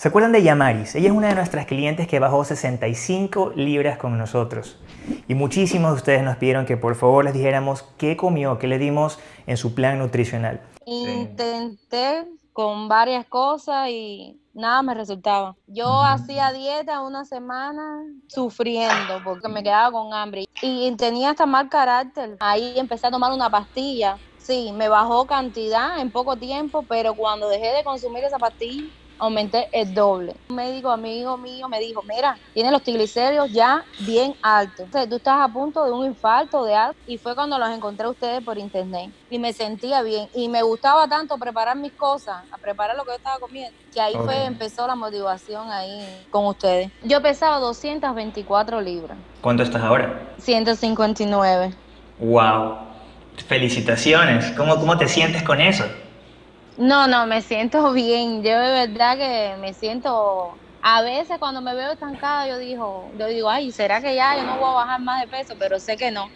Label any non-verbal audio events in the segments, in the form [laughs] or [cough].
¿Se acuerdan de Yamaris? Ella es una de nuestras clientes que bajó 65 libras con nosotros. Y muchísimos de ustedes nos pidieron que por favor les dijéramos qué comió, qué le dimos en su plan nutricional. Intenté con varias cosas y nada me resultaba. Yo hacía dieta una semana sufriendo porque me quedaba con hambre y tenía hasta mal carácter. Ahí empecé a tomar una pastilla. Sí, me bajó cantidad en poco tiempo, pero cuando dejé de consumir esa pastilla, aumenté el doble. Un médico amigo mío me dijo, mira, tienes los triglicéridos ya bien altos. Entonces, tú estás a punto de un infarto de algo. Y fue cuando los encontré a ustedes por internet. Y me sentía bien. Y me gustaba tanto preparar mis cosas, a preparar lo que yo estaba comiendo, que ahí fue, empezó la motivación ahí con ustedes. Yo pesaba 224 libras. ¿Cuánto estás ahora? 159. ¡Wow! Felicitaciones. ¿Cómo, cómo te sientes con eso? No, no, me siento [laughs] bien. Yo de verdad que me siento. A veces cuando me veo estancada, yo digo, yo digo, ay, ¿será que ya yo no voy a bajar más de peso? Pero sé que no.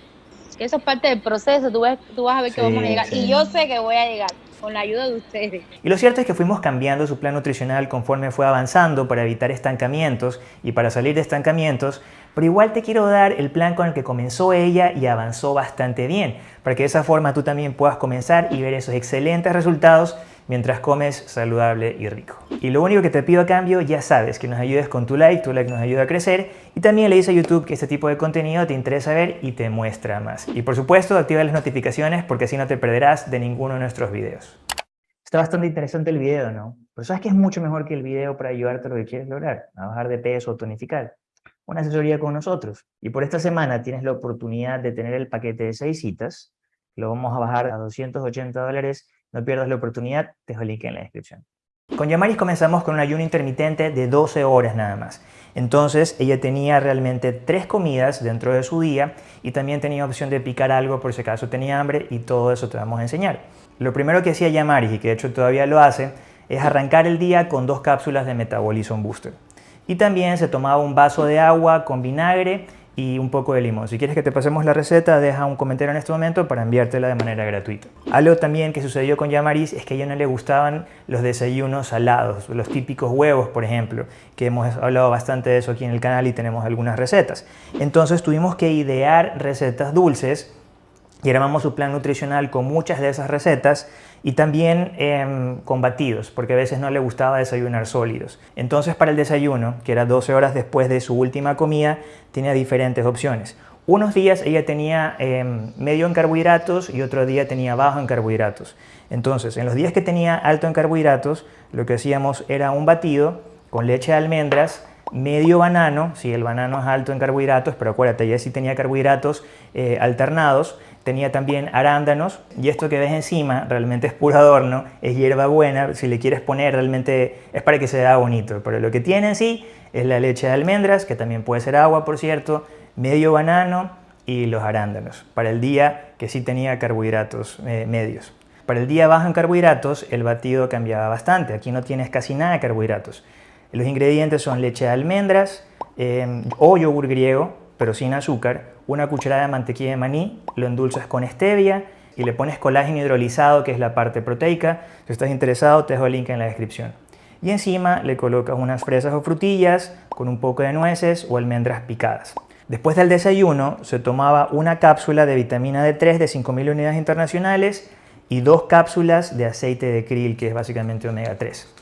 Que eso es parte del proceso. Tú, ves, tú vas a ver que vamos a llegar. Y yo sé que voy a llegar con la ayuda de ustedes. Y lo cierto es que fuimos cambiando su plan nutricional conforme fue avanzando para evitar estancamientos y para salir de estancamientos, pero igual te quiero dar el plan con el que comenzó ella y avanzó bastante bien, para que de esa forma tú también puedas comenzar y ver esos excelentes resultados mientras comes saludable y rico. Y lo único que te pido a cambio, ya sabes, que nos ayudes con tu like, tu like nos ayuda a crecer y también le dices a YouTube que este tipo de contenido te interesa ver y te muestra más. Y por supuesto, activa las notificaciones porque así no te perderás de ninguno de nuestros videos. Está bastante interesante el video, ¿no? Pero sabes que es mucho mejor que el video para ayudarte a lo que quieres lograr, a bajar de peso o tonificar. Una asesoría con nosotros. Y por esta semana tienes la oportunidad de tener el paquete de 6 citas, lo vamos a bajar a 280 dólares no pierdas la oportunidad, te dejo el link en la descripción. Con Yamaris comenzamos con un ayuno intermitente de 12 horas nada más. Entonces ella tenía realmente tres comidas dentro de su día y también tenía opción de picar algo por si acaso tenía hambre y todo eso te vamos a enseñar. Lo primero que hacía Yamaris y que de hecho todavía lo hace es arrancar el día con dos cápsulas de Metabolism Booster. Y también se tomaba un vaso de agua con vinagre y un poco de limón. Si quieres que te pasemos la receta, deja un comentario en este momento para enviártela de manera gratuita. Algo también que sucedió con Yamaris es que a ella no le gustaban los desayunos salados, los típicos huevos, por ejemplo, que hemos hablado bastante de eso aquí en el canal y tenemos algunas recetas. Entonces tuvimos que idear recetas dulces y armamos su plan nutricional con muchas de esas recetas y también eh, con batidos, porque a veces no le gustaba desayunar sólidos. Entonces para el desayuno, que era 12 horas después de su última comida, tenía diferentes opciones. Unos días ella tenía em, medio en carbohidratos y otro día tenía bajo en carbohidratos. Entonces, en los días que tenía alto en carbohidratos, lo que hacíamos era un batido con leche de almendras, medio banano, si el banano es alto en carbohidratos, pero acuérdate, ya sí tenía carbohidratos eh, alternados, tenía también arándanos y esto que ves encima realmente es puro adorno, es hierba buena, si le quieres poner realmente es para que se vea bonito, pero lo que tiene en sí es la leche de almendras, que también puede ser agua por cierto, medio banano y los arándanos, para el día que sí tenía carbohidratos eh, medios. Para el día bajo en carbohidratos el batido cambiaba bastante, aquí no tienes casi nada de carbohidratos. Los ingredientes son leche de almendras eh, o yogur griego, pero sin azúcar, una cucharada de mantequilla de maní, lo endulzas con stevia y le pones colágeno hidrolizado, que es la parte proteica. Si estás interesado, te dejo el link en la descripción. Y encima le colocas unas fresas o frutillas con un poco de nueces o almendras picadas. Después del desayuno se tomaba una cápsula de vitamina D3 de 5.000 unidades internacionales y dos cápsulas de aceite de krill, que es básicamente omega 3.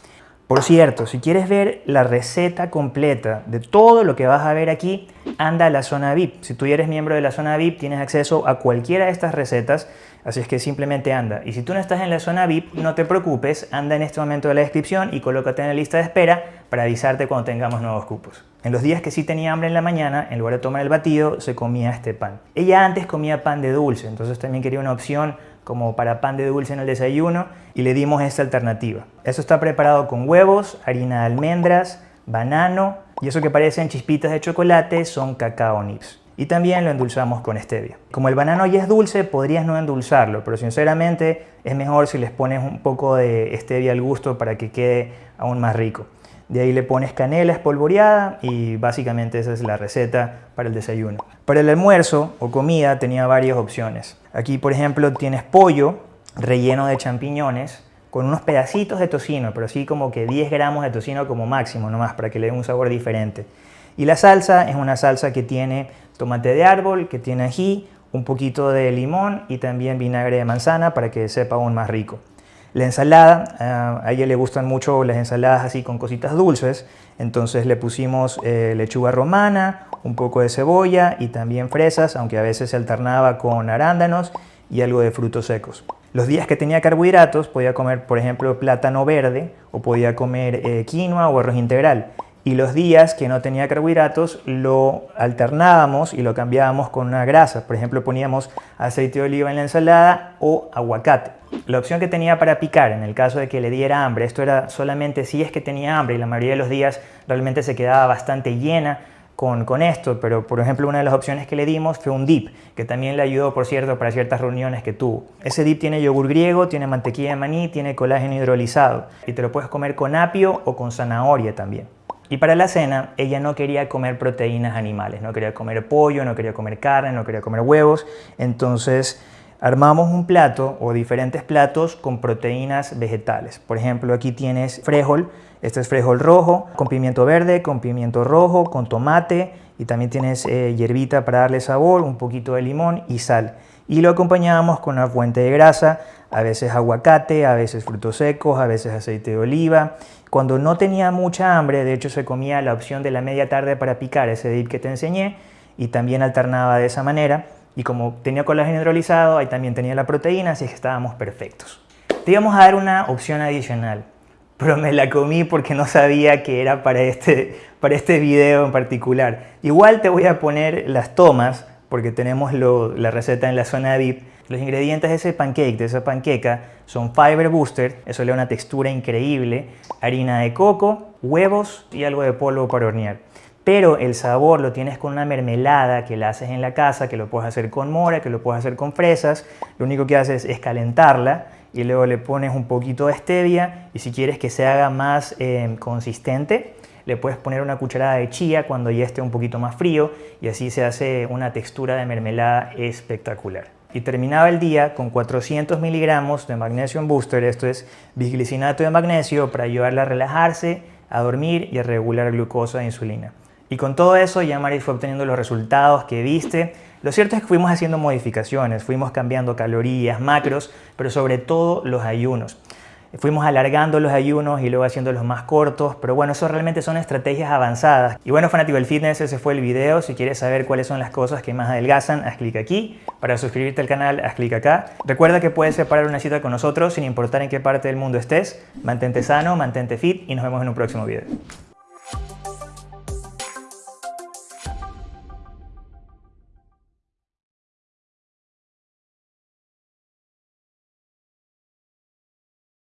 Por cierto, si quieres ver la receta completa de todo lo que vas a ver aquí, anda a la zona VIP. Si tú eres miembro de la zona VIP, tienes acceso a cualquiera de estas recetas, así es que simplemente anda. Y si tú no estás en la zona VIP, no te preocupes, anda en este momento de la descripción y colócate en la lista de espera para avisarte cuando tengamos nuevos cupos. En los días que sí tenía hambre en la mañana, en lugar de tomar el batido, se comía este pan. Ella antes comía pan de dulce, entonces también quería una opción como para pan de dulce en el desayuno y le dimos esta alternativa. Eso está preparado con huevos, harina de almendras, banano y eso que parecen chispitas de chocolate son cacao nips. Y también lo endulzamos con stevia. Como el banano ya es dulce, podrías no endulzarlo, pero sinceramente es mejor si les pones un poco de stevia al gusto para que quede aún más rico. De ahí le pones canela espolvoreada y básicamente esa es la receta para el desayuno. Para el almuerzo o comida tenía varias opciones. Aquí por ejemplo tienes pollo relleno de champiñones con unos pedacitos de tocino, pero así como que 10 gramos de tocino como máximo nomás, para que le dé un sabor diferente. Y la salsa es una salsa que tiene tomate de árbol, que tiene ají, un poquito de limón y también vinagre de manzana para que sepa aún más rico. La ensalada, ah, a ella le gustan mucho las ensaladas así con cositas dulces, entonces le pusimos eh, lechuga romana, un poco de cebolla y también fresas, aunque a veces se alternaba con arándanos y algo de frutos secos. Los días que tenía carbohidratos podía comer, por ejemplo, plátano verde o podía comer eh, quinoa o arroz integral y los días que no tenía carbohidratos lo alternábamos y lo cambiábamos con una grasa. Por ejemplo, poníamos aceite de oliva en la ensalada o aguacate. La opción que tenía para picar en el caso de que le diera hambre, esto era solamente si es que tenía hambre y la mayoría de los días realmente se quedaba bastante llena con, con, esto, pero por ejemplo una de las opciones que le dimos fue un dip, que también le ayudó, por cierto, para ciertas reuniones que tuvo. Ese dip tiene yogur griego, tiene mantequilla de maní, tiene colágeno hidrolizado y te lo puedes comer con apio o con zanahoria también. Y para la cena, ella no quería comer proteínas animales, no quería comer pollo, no quería comer carne, no quería comer huevos. Entonces, armamos un plato o diferentes platos con proteínas vegetales. Por ejemplo, aquí tienes frijol, este es frijol rojo, con pimiento verde, con pimiento rojo, con tomate y también tienes eh, hierbita para darle sabor, un poquito de limón y sal. Y lo acompañamos con una fuente de grasa, a veces aguacate, a veces frutos secos, a veces aceite de oliva cuando no tenía mucha hambre, de hecho se comía la opción de la media tarde para picar ese dip que te enseñé y también alternaba de esa manera. Y como tenía colágeno hidrolizado, ahí también tenía la proteína, así que estábamos perfectos. Te íbamos a dar una opción adicional, pero me la comí porque no sabía que era para este, para este video en particular. Igual te voy a poner las tomas, porque tenemos la receta en la zona VIP, los ingredientes de ese pancake, de esa panqueca, son Fiber Booster, eso le da una textura increíble, harina de coco, huevos y algo de polvo para hornear. Pero el sabor lo tienes con una mermelada que la haces en la casa, que lo puedes hacer con mora, que lo puedes hacer con fresas. Lo único que haces es calentarla y luego le pones un poquito de stevia y si quieres que se haga más eh, consistente, le puedes poner una cucharada de chía cuando ya esté un poquito más frío y así se hace una textura de mermelada espectacular y terminaba el día con 400 miligramos de magnesio booster, esto es bisglicinato de magnesio para ayudarla a relajarse, a dormir y a regular glucosa e insulina. Y con todo eso ya Maris fue obteniendo los resultados que viste. Lo cierto es que fuimos haciendo modificaciones, fuimos cambiando calorías, macros, pero sobre todo los ayunos. Fuimos alargando los ayunos y luego haciéndolos más cortos, pero bueno, eso realmente son estrategias avanzadas. Y bueno, fanático del fitness, ese fue el video. Si quieres saber cuáles son las cosas que más adelgazan, haz clic aquí. Para suscribirte al canal, haz clic acá. Recuerda que puedes separar una cita con nosotros sin importar en qué parte del mundo estés. Mantente sano, mantente fit y nos vemos en un próximo video.